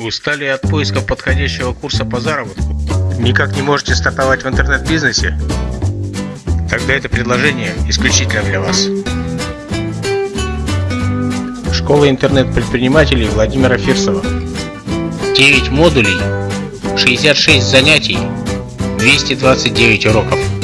Устали от поиска подходящего курса по заработку? Никак не можете стартовать в интернет-бизнесе? Тогда это предложение исключительно для вас. Школа интернет-предпринимателей Владимира Фирсова. 9 модулей, 66 занятий, 229 уроков.